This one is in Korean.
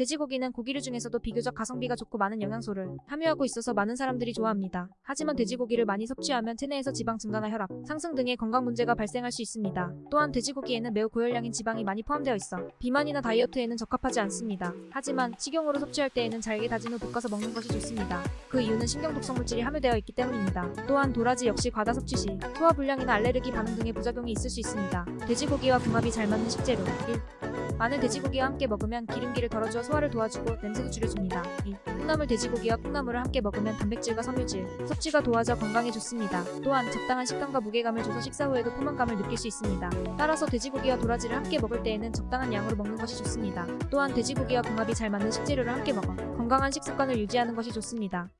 돼지고기는 고기류 중에서도 비교적 가성비가 좋고 많은 영양소를 함유하고 있어서 많은 사람들이 좋아합니다. 하지만 돼지고기를 많이 섭취하면 체내에서 지방 증가나 혈압, 상승 등의 건강 문제가 발생할 수 있습니다. 또한 돼지고기에는 매우 고열량인 지방이 많이 포함되어 있어 비만이나 다이어트에는 적합하지 않습니다. 하지만 식용으로 섭취할 때에는 잘게 다진 후 볶아서 먹는 것이 좋습니다. 그 이유는 신경 독성 물질이 함유되어 있기 때문입니다. 또한 도라지 역시 과다 섭취 시 소화 불량이나 알레르기 반응 등의 부작용이 있을 수 있습니다. 돼지고기와 궁합이 잘 맞는 식재료 1. 마늘 돼지고기와 함께 먹으면 기름기를 덜어주어 소화를 도와주고 냄새도 줄여줍니다. 2. 콩나물 돼지고기와 콩나물을 함께 먹으면 단백질과 섬유질, 섭취가 도와져 건강에 좋습니다. 또한 적당한 식감과 무게감을 줘서 식사 후에도 포만감을 느낄 수 있습니다. 따라서 돼지고기와 도라지를 함께 먹을 때에는 적당한 양으로 먹는 것이 좋습니다. 또한 돼지고기와 궁합이 잘 맞는 식재료를 함께 먹어 건강한 식습관을 유지하는 것이 좋습니다.